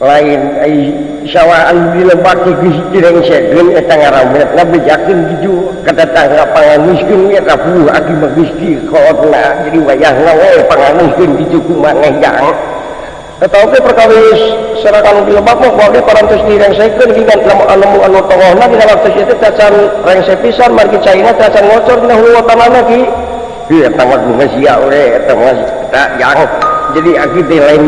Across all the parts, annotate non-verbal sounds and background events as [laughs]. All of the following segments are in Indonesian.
lain sawwaan dilebaki Gustiangjakin ju ketetangga pangan miskinnya tabu akibat Gusti kona jadi wayah ngawe pangan miskin di cukup maneh yang atau ke perkawis serakan dilebak mau bahwa parantos direngsekan dengan nama anamu anu togohna di dalam tes itu tacan rengse pisan margi caina tacan ngocor dina hulu tanah lagi. Iya tanggal bunga sia oleh tanggal tak yang. Jadi akibat lain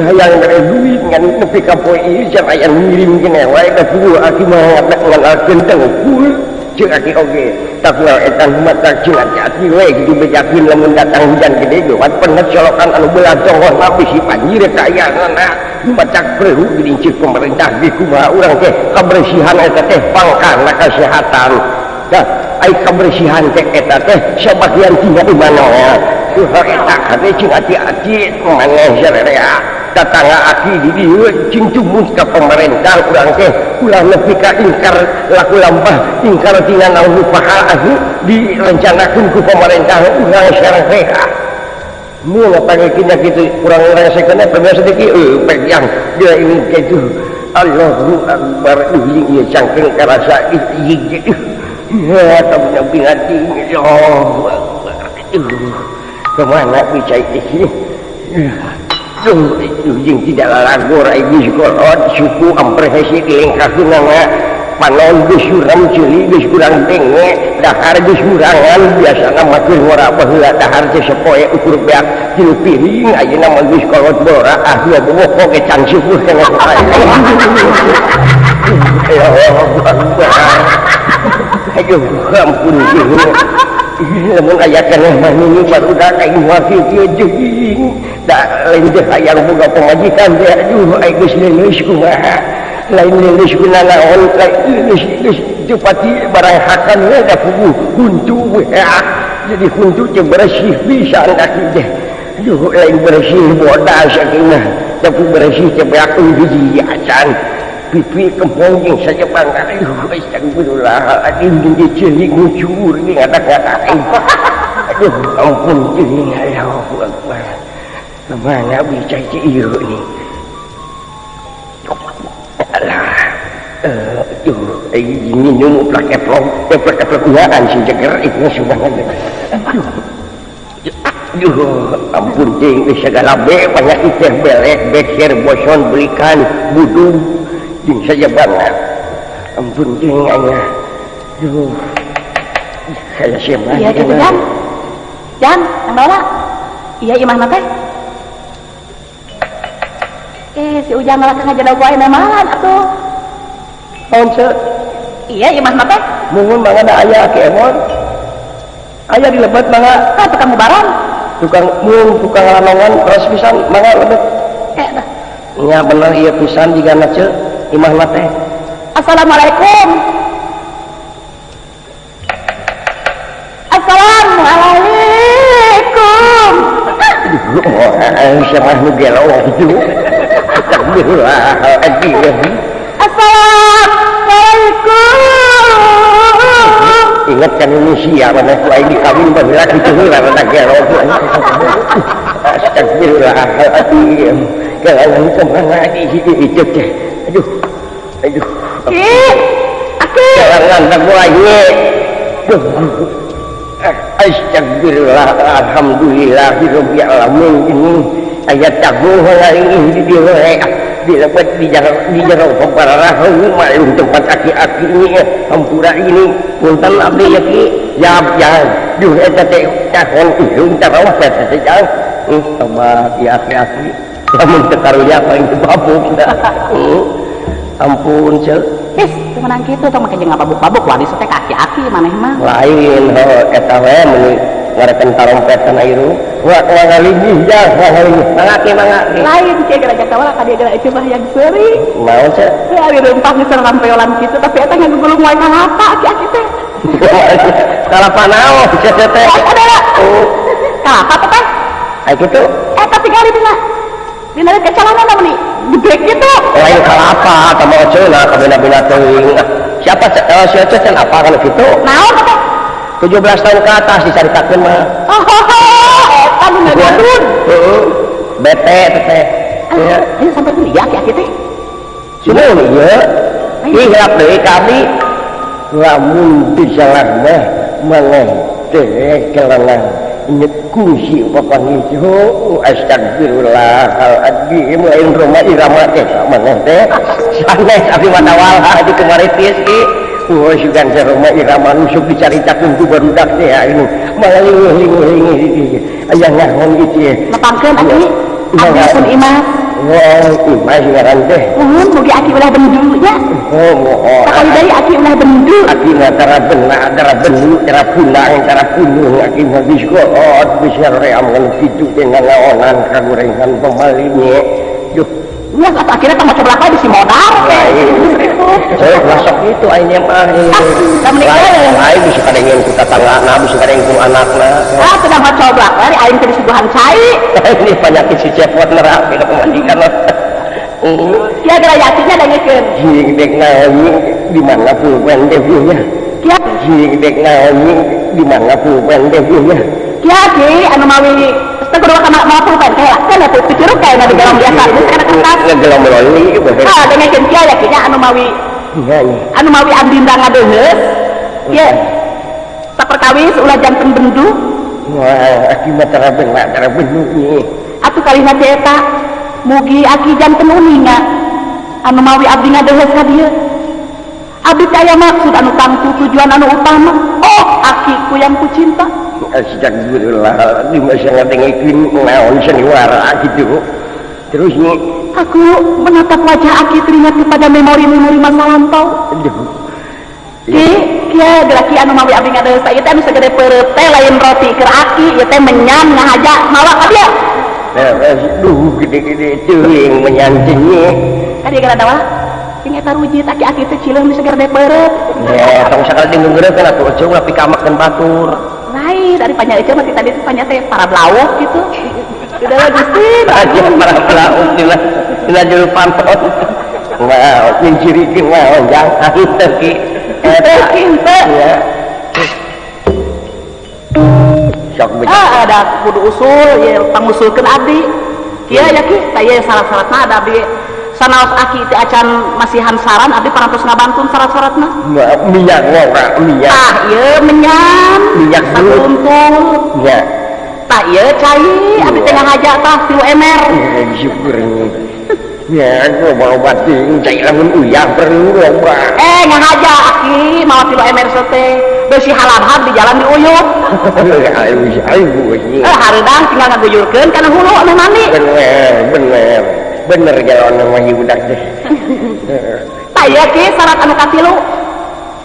hayang dari duit ngan nepi ka poe ieu can aya ngirim kene wae ka kudu aki mah ngadak ngalalkeun tengkul jeung aki oge takwa eta mata jeung aki aki wae gitu bejakin lamun datang hujan gede ge wan penet solokan anu beulah tonghor tapi si panjir kayanganna macak perlu gelincir pemerintah ge kumaha urang teh kebersihan eta teh pangkana kesehatan dah ai kebersihan teh eta teh sebagian tinggal di mana ya. Tuhan eta kade cing hati-hati maneh sererea. Tetangga aki di dieu cing cumus ka pemerintah urang teh ulah nepi ka ingkar laku lampah ingkar tina naon pahala ahu direncanakeun ku pemerintah urang sarerea mun panggilnya gitu kurang resekeun pernah sedikit eh pegang dia ini gitu Allahu Akbar ini ieu cangkeng karasa ieu ya tamunya binati Allahu Akbar. Ke mana bisa ini yang tidak lagu suku ampressilingkatunanga panon disuram ciri kurang denge dahar disurangan biasa nama ora bahwa dahar sepoe ukur beak tilu piring aja nama gus kolot bora ah dua bobo koke can syukur kena [laughs] ya Allah ampun sih namun ayat kan ini baru dah kain wafi jeng dah lain dia hayang buka pemajikan dia. Aduh ay geus leuleus kumaha lain leuleus kuna naon lain leuleus cepati barang hakan we da pugu huntu we jadi huntu teh bersih bisa kaki deh aduh lain bersih bodas saking tapi bersih teh beak hiji acan pipi kempong saja bangga aduh astagfirullahaladzim jadi celik ngucur ini ngata-ngata aduh ampun ini Allahu Akbar ke mana bisa iyo ini alah aduh ini minum plak eplok eh plak eplok ulaan si jeger itu subhanallah aduh Aduh, ampun cing, segala be, banyak ikan belek, beker, boson, belikan, budung, jing saja banget ampun jing anya duh saya siapa iya gitu Jan. Jan yang bawa. Iya imah nate eh si ujang malah kang aja dagu ayeuna malan atuh. Naon ce iya imah nate mungun mangga da aya ke emon. Aya di lebat mangga ah tukang mubaran tukang mung tukang lanongan terus pisan mangga lebat eh dah. Nya bener iya pisan jika na ce imah nate Assalamualaikum. Assalamualaikum. Syarah nu gelo gitu Assalamualaikum. Ingat kan Indonesia mana ku aing dikawin baheula kitu heula rada gelo Astagfirullahaladzim. Kalau ke mana lagi? Itu teh Aduh Aduh Astagfirullah Alhamdulillah Hirubi alamin ini Ayat tabuh lain di direk Dilepat di jarak di jarak para rahang Malum tempat aki-aki ini Hampura ini Puntan abdi yaki Jab jang Duh eta teh Cakon ilung Cakon eta teh jang Sama di aki-aki Namun tekarunya paling babuk Nah ampun cel Is, temenan gitu tong make jeung ngababuk-babuk wani teh kaki-aki maneh mah. lain ho eta we meuni ngarekan tarompetan airu wa wa ngalingih ya wa ngalingih mangake mangake Lain cek gereja kawala ka dia gereja mah yang seuri. naon ce Teu ari rempah geus rampeolan kitu tapi eta ngagulung wae kalapa aki-aki teh. [laughs] kalapa naon ce teh Ada. Kalapa teh teh. ai kitu Eta tinggal dina dina kecalanan apa nih? Gede gitu. lain kalapa tambah cenah kabina-bina teuing siapa eh, si Ece can apa kana kitu Naon teh? 17 tahun ke atas dicaritakeun mah Oh, eta nu ngagadun. heeh bete teh teh Ya. Ini sampai dulu ya teh. Semua ya. Ihap dari kami. Lamun disalah mah mangan teh kunci upapangiju astagfirullah hal adi lain rumah irama eh, teh mana teh. Santai tapi mata walha di kemarin piski Oh, sugan saya rumah irama nusuk dicari takun tu baru dak teh ini. Malah linguh linguh linguh ayah ngahon gitu ya. Lepangkan adi, abdi pun imas. ulah bendunya dari aki ulah bendu aki cara benak cara bendu cara pulang cara puluh aki habis koot bisa ream kan situ dengan laonan kagorengan pembalinya yuk Iya, akhirnya tambah sebelah di si modal. Saya masuk itu akhirnya mah. Nih, eh. Lain bisa kadang yang kita tanggana, bisa kadang yang anakna. Ah, sudah mau coba dari aing teh disuguhan cai. [laughs] Ini penyakit si cepot nerap, kita pemandikan lah. Kia geura yakinnya da ngeukeun. Jing dek naik di mana pulpen debunya. Kia Jing dek naik di mana pulpen debunya. kia ki anu mawi teu kudu kana mau pulpen teh lah. Kan atuh cucuruk kayak na di dalam biasa geus kana kertas. Ngegelam loli, bahasa. Ah, da ngeukeun kia yakinnya anu mawi Iya, iya. anu mawi andinda ngadeuheus. Kia saperkawis ulah janten bendu Wah, aki mah tara benak, tara benunya. atuh kalina teh eta mugi aki janten uninga anu mawi abdi ngadeuheus ka dieu. Abdi teh aya maksud anu tangtu tujuan anu utama. Oh, aki ku yang ku cinta. Terus Aku menatap wajah Aki teringat kepada memori-memori masa lampau. kia gelaki anu mawi abdi ngadeus ieu teh anu segede teh lain roti keur Aki, ieu teh menyan ngahaja mawa ka dia. Aduh, gede-gede teuing menyancingnya. Ka dia gara dawa. Sing eta rujit aki Aki teh cileung di segede peureup. Ya, tong sakal di ngeureut kan atuh eceung lapi kamakeun batur. Lain dari panya itu mah tadi panya teh para belawok gitu. Sudah lah Gusti. [laughs] Aja para pelaut dina dina juru panton. Wow, mencirikan wow, jangan kinte. Ya. Sok becak. Ah, ada kudu usul, ya pangusulkeun abdi. Kieu ya ki, saya syarat-syaratna ada abdi sanaos aki teh acan masihan saran abdi parantos ngabantun sarat-saratna minyak ngora minyak tah ieu menyan minyak sakuntul ya tah ieu cai abdi teh ngahaja tah 3 ml syukur Ya, gue mau batin, cai lamun uyah perlu lomba. Eh, ngahaja aki mau tilu MR teh. Besi halam di jalan di uyut. Ayo, ayo, ayo. Eh, harudang tinggal ngaguyurkeun kana hulu anu mandi. Bener, bener. Bener jalan nama budak deh. Tah ieu ki syarat anu katilu.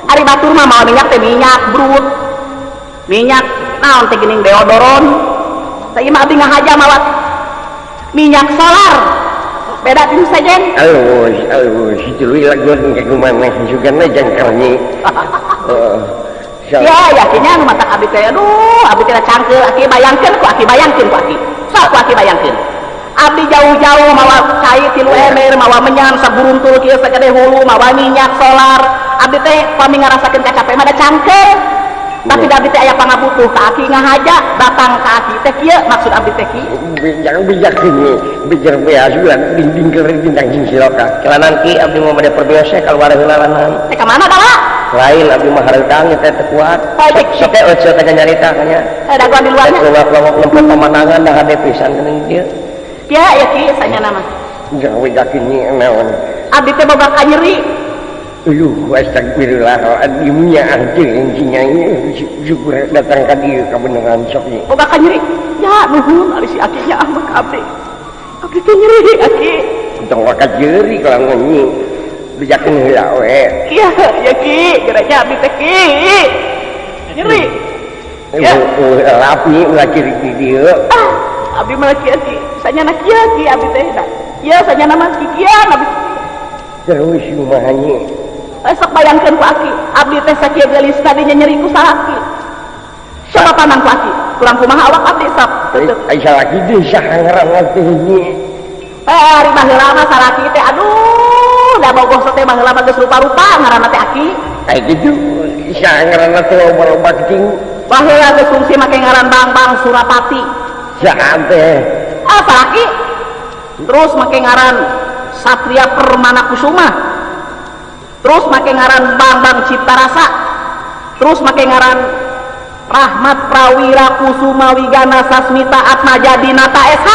Ari batur mah mau minyak teh minyak brut. Minyak naon teh geuning deodoron. Tah ieu mah abdi ngahaja mawat minyak solar. Beda tinu sajen. Halo, halo, si tuluy lagun kayak gimana? Juga na jangkarnya. [laughs] Oh, so, Ya yakinnya anu matak abdi teh aduh abdi teh cangkeul aki bayangkeun ku aki bayangkeun ku aki. Sok ku aki bayangkeun. Abdi jauh-jauh mawa cai tilu emer mawa menyan saburuntul kieu sagede hulu mawa minyak solar. Abdi teh pami ngarasakeun kacape mah da cangkeul. Tapi Iya. abdi teh aya pangabutuh ka aki ngahaja datang ka aki teh kieu maksud abdi teh kieu. bijak bijak ini, bijak biasa bulan dinding kering bintang jing siloka. Kelanan ki abdi mau pada perbiasa kalau ada hilalanan. Teh ka mana tara? Lain abdi mah hareudang teh teu kuat. Oh. Sok teh euceul teh nyarita kanya. Eh daguan di luarnya. Kelawak-kelawak lempet pemandangan dah hade pisan geuning dieu. nyeri Astagfirullahaladzimnya anjingnya syukur datang ke dia kebenaran soknya. Oh bakal nyeri. Ya, nuhun ari si akinya amak abdi. Abdi teh nyeri aki. Tong bakal nyeri kalau ngenyi. Bejakeun heula we. Iya, ya ki, geraknya abdi teh ki. Nyeri. Ya, lapi ulah ciri di dieu. Ah. Abdi mah kieu Ki. Sanya na kieu Ki abdi teh da. Ieu sanya nama Ki kian abdi. Terus rumahnya. Eh, sok bayangkeun ku Aki, abdi teh sakieu geulis tadinya nyeri ku salaki. Coba panang ku Aki, kurang kumaha awak abdi sok. Tutup. Aisyah lagi desa ngaran nanti ini. Eh, ari baheula mah salaki teh aduh, da bogoh teh baheula mah geus rupa-rupa ngaranna teh Aki. Kayak gitu. Ngaran nanti loba-loba keting. Baheula geus fungsi make ngaran Bang Bang Surapati. Saat teh. Ah, salaki. terus make ngaran Satria Permana Kusuma. Terus make ngaran Bambang Cipta Rasa terus make ngaran Rahmat Prawira Kusuma Wigana Sasmita Atmaja Dinata SH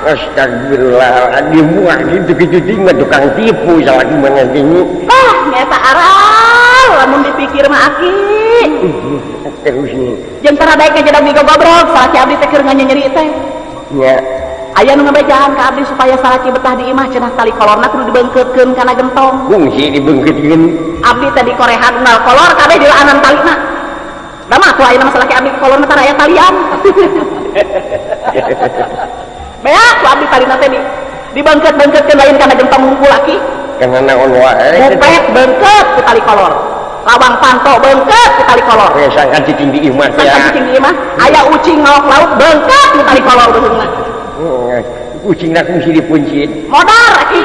Astagfirullahaladzim Wah gitu gitu tinggal tukang tipu salah gimana ini ah nyata aral lamun dipikir mah aki. Terus nih jeung tara daek jadi abdi goblok salaki abdi teh keur nyeri teh. Ya. Aya nu ngabejaan ka abdi supaya salaki betah di imah cenah tali kolorna kudu dibeungkeutkeun kana gentong. Fungsi dibengketin abdi teh di korehan nal kolor kabeh di laanan talina da mah tuh ayeuna masalah abdi kolorna tara aya talian. [laughs] Bea, ku abdi talina teh di dibengkeut-bengkeutkeun lain kana gentong ngumpul laki karena naon wae? Bupet bengket ku tali kolor. Lawang panto bengket ku tali kolor. ya sangat ditinggi iman Sangka ya kucing di imah, aya ucing ngawak laut bengket ku tali kolor beheungna. Hmm, kucing nak mesti dipuncit Modar aki.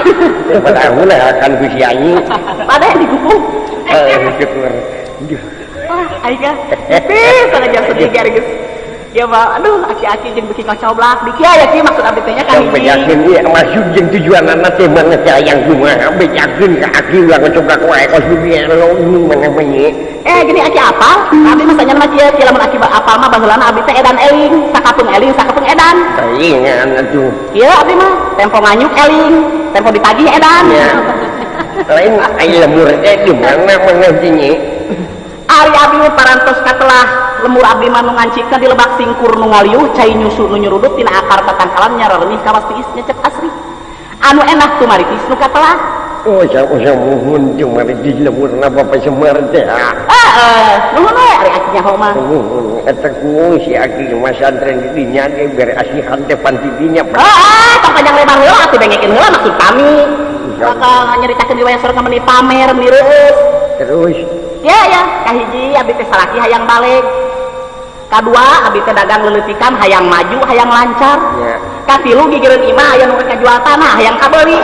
padahal lah akan kusi anjing [laughs] Padahal digupung. eh syukur Duh. Wah, aing kan. Pis ada jam sedih geus. Ya ba, aduh aki-aki jeung beki ngocoblak. Dikieu ya kieu maksud abdi teh nya kan hiji. yakin iya maksud yang tujuan anak teh mana sayang cuma sampai yakin ke aki ulang coba wae kos dunia lo ini mana menye Eh gini aki apa? Abdi mah sanya mah kieu, kieu lamun aki apal mah baheulana abdi teh edan eling, sakapeung eling, sakapeung edan. saingan tuh Iya abdi mah tempo nganyuk eling, tempo ditagih edan. ya [laughs] lain ayo lemur teh di mana mengertinya Ari abdi parantos katelah lemur Abdi Manung ngancikna di lebak singkur nu ngaliuh cai nyusu nu nyurudut tina akar tatangkalan nyara ka wastiis is nyecep asri. Anu enak tu mari tis nu katelah. Oh, saya usah mohon cuma di lemur napa semar teh. Heeh, nuhun we eh, ari aki nyaho mah. Oh, oh, oh, Eta ku si aki masantren di dinya ge bere asihan teh panti dinya. Heeh, tong panjang lebar heula atuh bengekeun heula maksud kami. Kakak nyeritakeun di wayang sore meni pamer mireus. Terus kahiji abdi teh salaki hayang balik. Kadua abdi teh dagang leuleutikan hayang maju, hayang lancar. ya Katilu gigireun imah aya nu rek jual tanah hayang kabeuli.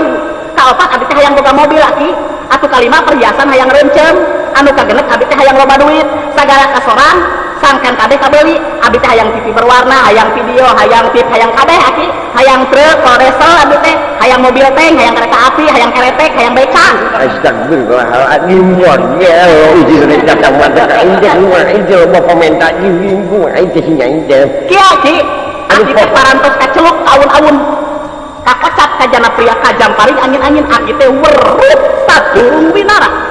Kaopat abdi teh hayang boga mobil laki. Atu kalima perhiasan hayang reuncem. Anu kagenep abdi teh hayang loba duit. Sagala kasoran sangkan kabeh kabeuli. Abdi teh hayang TV berwarna, hayang video, hayang tip, hayang kabeh aki. Hayang truk, koresel abdi teh, hayang mobil tank, hayang kereta api, hayang keretek, hayang beca. Astagfirullahaladzim ya Allah izin rek datang mata indah rumah itu lo bapak minta izin gua itu sih indah Kia ki, aki teh parantos kaceluk awun-awun. Kakocap kajana pria kajam paring angin-angin aki teh werut sadurung winara.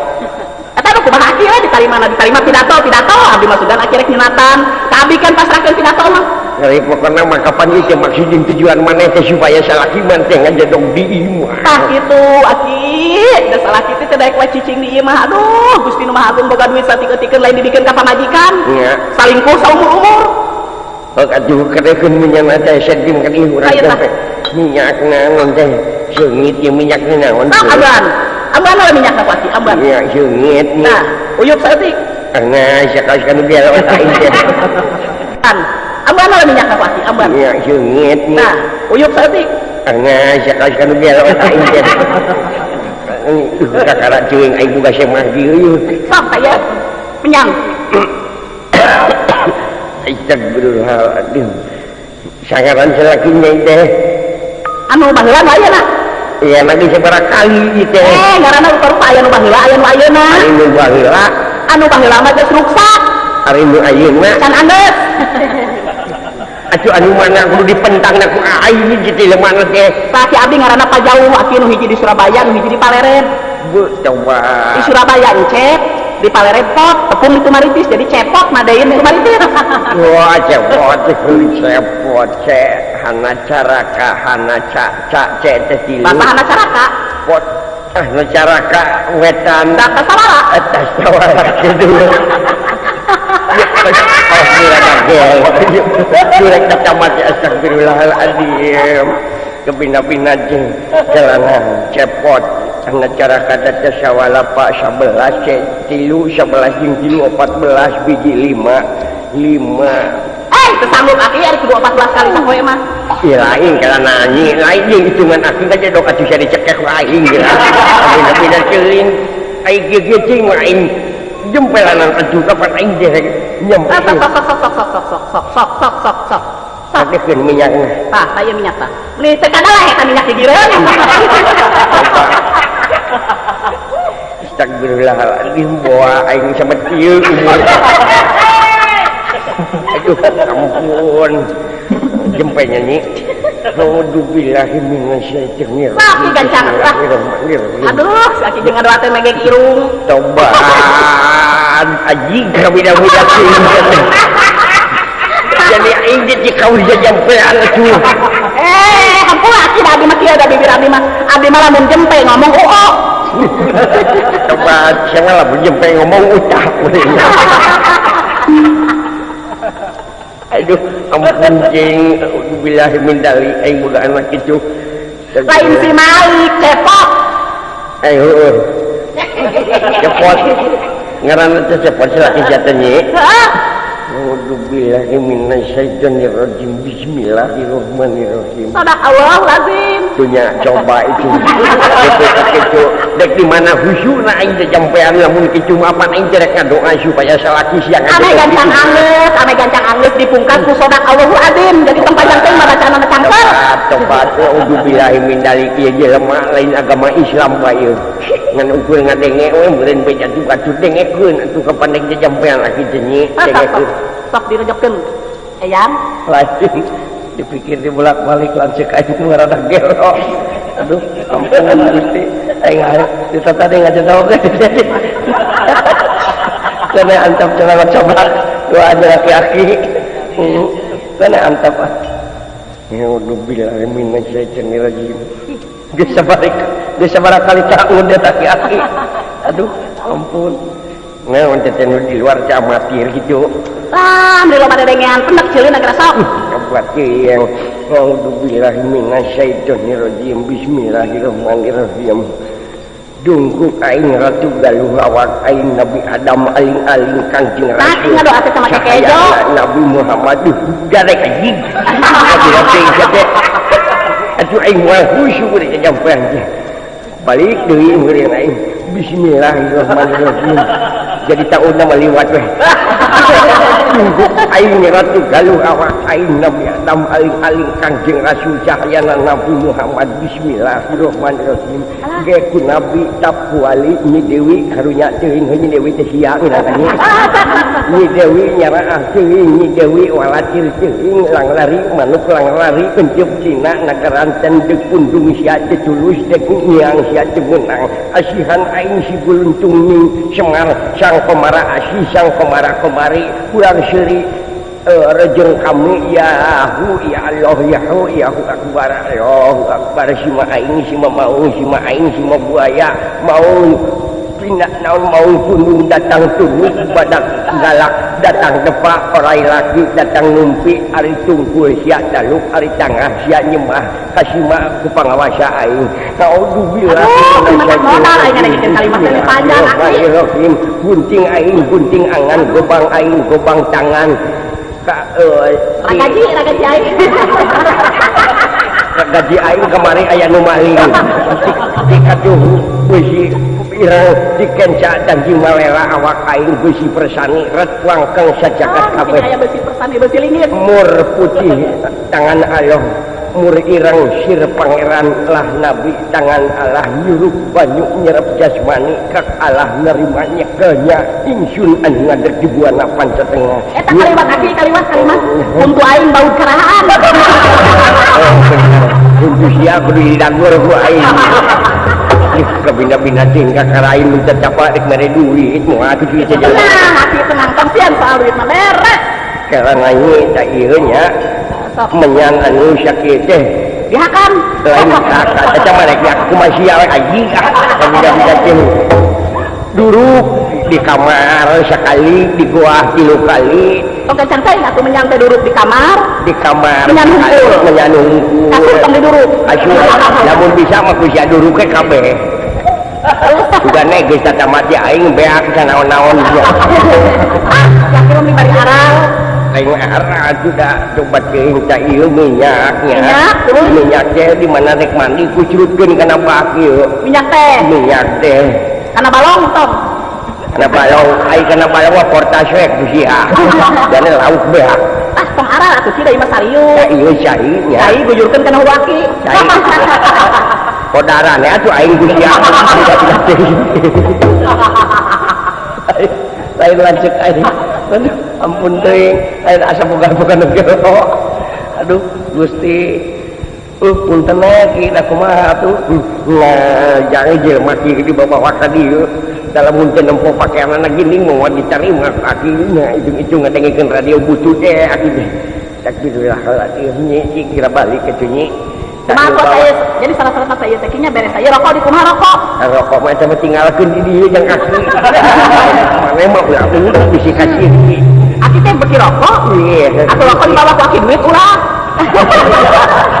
nu kumaha aki we ditarima na ditarima pidato, pidato abdi rek nyunatan. Ka abdi kan pasrahkeun pidato mah. dari pokoknya mah kapan itu maksud jeung tujuan mana teh supaya salaki man teh ngajadong di imah Tah kitu aki, da salah kitu teh daek cicing di imah. Aduh, Gusti nu Maha Agung boga duit satikeun lain dibikeun ka pamajikan. ya Salingkuh saumur-umur. Oh, aduh, kadang menyana teh sedim kan ieu urang tah. teh minyak naon teh seungit ieu minyak naon Nah, amban. ambuan lah minyak kapati ambuan minyak sungit nah uyup saeutik tengah sakali kan biar lain. Kan. Ambuan lah minyak kapati ambuan minyak sungit nah uyup saeutik tengah sakali kan biar lain. Kakara cuing aing buka semah dieu sok aya penyang [coughs] Astagfirullah, aduh. Sangaran selakinya teh. Anu baheula mah ayeuna. Iya lagi seberapa kali gitu. Eh, karena baru ayah nu bahila, ayah nu ayeuna. Ari nu bahila. Anu bahila mah geus ruksak. Ari nu ayeuna. Can andes. [laughs] Acu anu mana kudu dipentang na ku aing gitu lemah teh. Tah si abdi ngaranna pajauh, aki nu hiji di Surabaya, nu hiji di Paleren. Bu, coba. Di Surabaya encep, di Paleren pot, tepung itu maritis jadi cepot madain itu maritis. [laughs] Wah, cepot, cepot, cepot. hana caraka hana caca cek teh bapak hana caraka pot ah nu caraka wetan bapak sawara atas sawara gitu Surek kacamat ya astagfirullahaladzim Kepindah-pindah jeng Jalanan cepot Karena cara kata tesawala pak 11 cek tilu 11 jeng tilu 14 biji 5 5 sanggup akhir kedua 14 kali sampai mah iya lain karena nanyi lain yang hitungan akhir aja dok atuh bisa dicekek lain gitu tapi tapi dah celing ai gigi cing lain jempelan atuh kapan aing deh nyampe sok sok sok sok sok sok sok sok sok sok sok sok Pakekeun minyakna. Tah, saya minyak tah. Li teu kada lah eta minyak di direun. Astagfirullahaladzim, bawa aing sama umur. Aduh ampun jempe nyanyi Alhamdulillahi minasyaitonir Saki gancang Aduh, saki jeung ngadoa teh mege kirung. Tobat. Aji kabida-bida sih. Jadi aing di kau jajampean atuh. Eh, ampun aki abi mah kieu da bibir abi mah. Abi mah lamun jempe ngomong oo. Tobat, siapa lah jempe ngomong ucap. [laughs] Aduh, ampun jeng, billahi min dalik, aing boga anak itu. Lain si Malik, cepot Eh, heeh. Depok. Ngaranna teh Depok laki jatanya. Heeh. A'udzu billahi minasy syaithanir rajim. Bismillahirrahmanirrahim. Sadaqallahul azim. punya coba itu. Dek di mana khusyuk na aing teh jampean lamun kicum apa aing teh rek ngadoa supaya salaki siang. Ame gancang angeus ame gancang angeus dipungkas ku sodak Allahu azim jadi tempat jantung mah bacaan mah cangkel ah, coba udu billahi min dalik ieu jelema lain agama Islam ka ieu ngan ukur ngadenge we meureun be jatuh kacur dengekeun atuh ka pandek teh jampean laki teh ah, nyi dengekeun sok direjepkeun ayam. Lagi. Dipikir di bolak balik lancik aja ngarada gelo aduh ampun gusti aing kita tadi ngajak tahu [laughs] kan karena antap celana coba dua aja laki-laki. Karena antap ya udah bilang min syaitan rajim bisa balik bisa balik kali tak udah laki-laki. Aduh ampun. Nah, untuk di luar camatir gitu. sam di loba dedengean pendak cilin agak rasa kapatiang hmm, Alhamdulillah minasyaitonirrojim Bismillahirrahmanirrahim Dungkuk aing ratu galuh awak aing Nabi Adam aling aling kanjeng ratu. Tadi ngadoa teh sama Kak Nabi Muhammad garek jig. Tapi ratu kata atuh aing mah khusyuk deui kajampan. Balik deui ngeureun aing. Bismillahirrahmanirrahim. Jadi tahun nama liwat weh. Kanjeng Rasul Cahayana Nabi Muhammad. Bismillahirrahmanirrahim. Geku Nabi Tapwali ini Dewi karunya teuing heunya Dewi teh sia ngarahannya Ini Dewi nyaraah teuing ini Dewi walatir teuing langlari manuk lang lari kencep cina nagaran tendek pundung sia ceculus dek nyang sia cemenang asihan aing si guluntung ning semar sang kemara asih sang kemara kemari kurang syirik uh, e, rejeng kamu Yahu ya Allah Yahu Yahu Akbar Allah Akbar si ma'ain si ma'un si ma'ain si ma'buaya ma'un pinaknaon mau gunung datang tubuh badak galak datang depak orai lagi datang numpi ari tungkul sia daluk ari tangah sia nyemah kasima ku pangawasa aing kaudubillah gunting aing gunting angan gobang aing gobang tangan. Ka uh, ragaji eh. ragaji aing. Ragaji aing kemari aya nu maling. [laughs] Dikaduh beusi pirang dikencak dan jimalela awak kain besi persani red wangkeng sajakat ah, kabeh. besi persani besi lingit. Mur putih tangan Allah mur irang sir pangeran lah nabi tangan Allah nyuruh banyu nyerap jasmani kak Allah nerimanya kenya insun anu ngadek di buana pancetengah eta kalimat aki kalimat kalimat. Untuk aing bau kerahan [laughs] untuk siap di danggur ku aing. [laughs] aktif ke bina-bina tingkah karain minta capa dek mere duit mau hati duit saja nah hati tenang kasihan soal duit mah beres. Sekarang ini tak iya nya menyang anu sakit teh ya kan lain kakak macam mana ya aku masih awet aji ah. ke bina-bina duruk di kamar sekali di goa tilu kali. Oke, saya aku menyantai teh duduk di kamar. Di kamar. Menyanungkul. Menyanungkul. Menyang hungkul. Kasur tong duduk. Asyur. Namun bisa mah kusia duduk ke kabeh. [laughs] Sudah nih geus tata mati aing beak sanaon-naon dia. Ah, yakin mah bari arang. Aing arah sudah coba ke ta ieu minyaknya. Minyak terus minyak teh di mana rek mandi kucurutkeun kana bak ieu. Minyak teh. Minyak teh. Kana balong tong. Kana balong ai kana balong mah portas we ku sia dan lauk beak ah tong arang atuh sih da imah ta sariu ieu cai nya Cai gujurkeun kana huaki Cai. [laughs] kodaran ya tuh aing ku sia lain lanjut aing ampun teuing lain asa boga-boga negara. Aduh Gusti Uh, punten lagi, dah kumaha tuh. Nah, jangan jelema kieu di bawah ka dieu. Dalam muncul nempo pakaian anak gini mau diterima akhirnya itu-itu ngadengikeun radio butuh deh akhirnya. Takbirullah nyi kira balik ke tunyi. Kumaha kok saya jadi salah salah saya teh kinya beres saya rokok di kumaha rokok rokok mah sama tinggalkeun di dieu jeung kaki. Mana mah ulah ulah bisi kasih. Aki teh beki rokok Iya. atau rokok di bawah kaki duit ulah [laughs]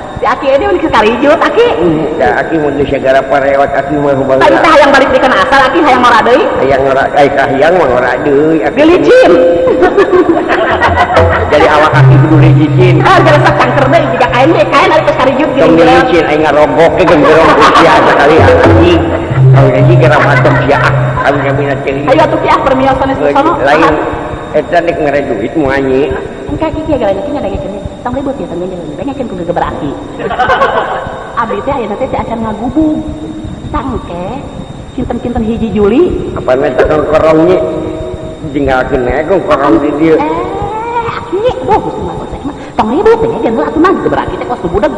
aki ada aki ini udah sekarijut aki Da aki mun geus segala parewat aki mah tadi bangga. teh hayang balik di kana asal aki hayang ngora deui Hayang ngora ai kahiyang mah ngora deui. Aki gelicin [laughs] Jadi awak aki kudu licin. ah jasa cangker deui jika kain deh kain ari teh karijut Tong geuning licin ai ngarogok ke genderong usia sekali anjing. Kau jadi kira matem sia. Kami kami na ceri. ayo atuh ki ah permiosan itu sono Lain eta nek ngere duit mu anyi. engke ki ki gara kinya denge kene tong ribut ya tong denge denge kan kudu abdi [laughs] teh ayeuna teh teh acan ngagubug tangke kinten-kinten hiji Juli. Apa nek tekong korongnya tinggalkeun ae kong korong di dieu. eh aki gusti mah teh mah tong ribut teh jeung atuh mah geberaki teh kos budak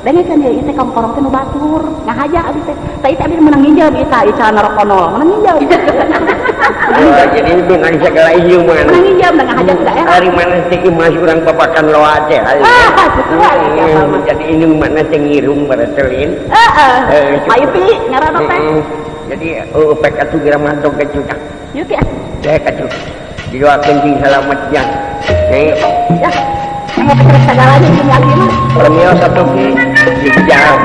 denge kan ieu teh kaum korong teh batur ngahaja abdi teh teh teh abdi menang nginjab eta ica narokonol menang Oh, jadi itu nang segala ieu mah. menang nginjab da ngahaja ke daerah Hari mana sih mas urang babakan loa teh. hari. Ah, Hmm. Jadi ini mana sih ngirung baraselin. heeh Eh, cukup. paipi ngaranna teh Mm, Jadi oh pek atuh gira mantong ke cucak. yuk ya Saya kacau. Jiwa kencing selamatnya. Nih, ya mah Permio satu Việt Giao